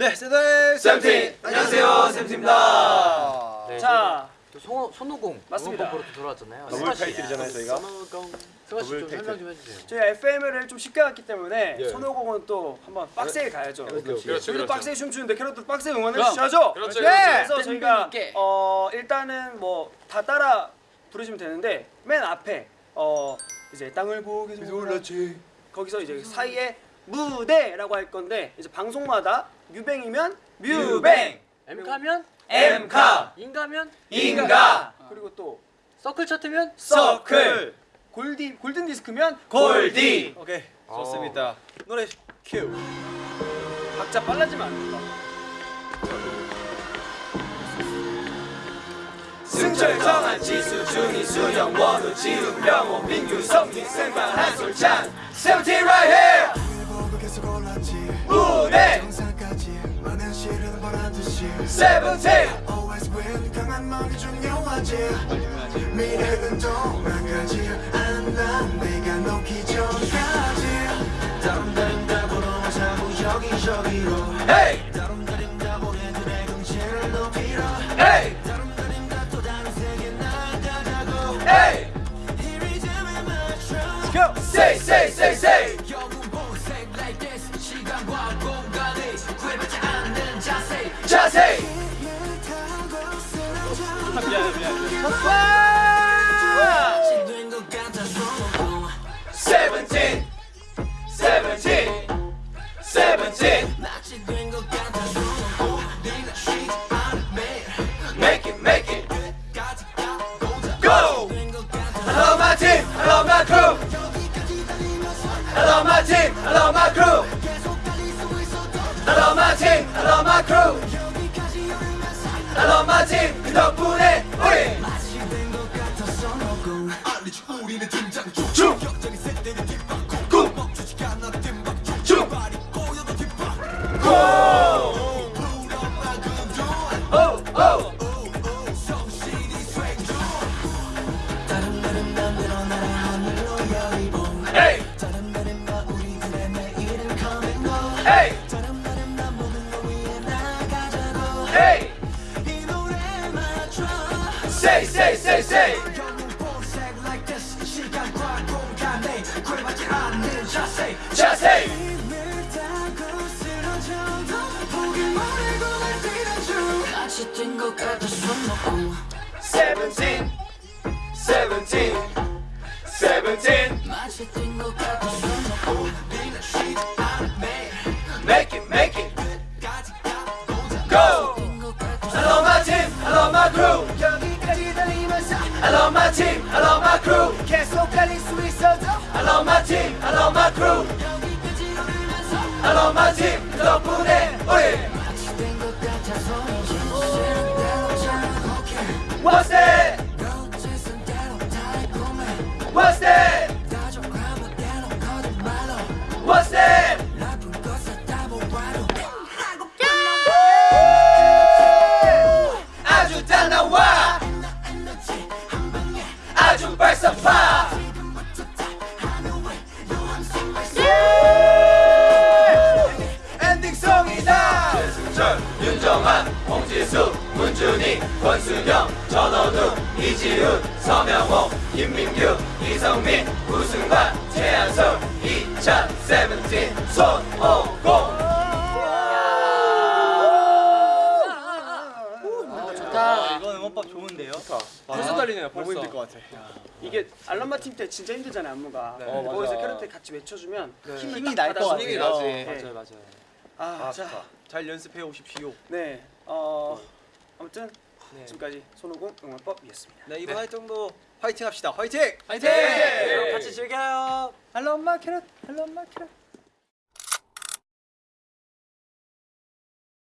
네, 세대 쌤팀 안녕하세요 쌤팀입니다. 네, 자, 또 손, 손오공 맞습니다. 또 돌아왔잖아요. 더블. 타이틀이잖아요, 저희가. 손오공. 승화 씨좀. 설명 좀 해주세요. 저희 FM을 좀 쉽게 갔기 때문에 예. 손오공은 또 한번 빡세게 가야죠. 그렇지. 저희도 빡세게 춤추는데 캐럿도 빡세게 응원해. 주셔야죠. 그렇죠, 예. 그렇죠. 그래서 저희가 땡땡이게. 어 일단은 뭐 다 따라 부르시면 되는데 맨 앞에 어 이제 땅을 보고 올랐지 거기서 이제 사이에 무대라고 할 건데 이제 방송마다 뮤뱅이면 뮤뱅, 엠카면 엠카. 인가면 인가. 그리고 또 서클 차트면 서클. 골디 골든 디스크면 골디. 오케이. 좋습니다. 노래 큐. 박자 빨라지면 안 된다. 승철 정한 지수 준이 수영 원우 지훈 명호 민규 성민 승관 한솔찬 세븐틴 right here 세븐틴! Always win 강한 마음이 중요하지. 미래는 도망가지 안난 네가 놓기 전까지. 다름다른 답으로 자꾸 여기저기로. hey 다름다른 답으로 내 경치를 높이러. hey 다름다른 또 다른 세계 나가자고. hey 이! 리듬에 맞춰. Go! Say say say say 17, Make it, make it. Go! Hello, my team. Hello, my crew. Hello, my team. Hello, my crew. Hello, my team. Hello, my crew. Hello, my team. 덕분에 우리. 영웅 보색 Seventeen Seventeen Seventeen 마치 뛴것 같아 손목공 네가 쉬지 않은 매일 Make it make it 까지 가고자 Go! 뛴것 같아 I love my team I love my crew 여기까지 달리면서 I love my team I love my crew 계속 달릴 수 있어도 I love my team I love my crew 권수경 전원우 이지훈 서명호 김민규 이성민 우승관 최한솔 2017 손오공 좋다. 이건 응원법 좋은데요? 좋다. 벌써 떨리네요, 벌써. 힘들 것 같아. 이게 알람마 팀 때 진짜 힘들잖아요 안무가. 네. 어. 거기서 캐럿들 같이 외쳐주면 힘을 힘이 딱 날것 받아서 같아요. 힘이 나지. 네. 맞아요, 맞아요. 아, 아, 자, 좋다. 잘 연습해 오십시오. 네, 어 아무튼 네. 지금까지 손오공 응원법이었습니다. 네, 이번 활동도 화이팅 합시다. 화이팅! 화이팅! 네. 같이 즐겨요. I love my carrot. I love my carrot.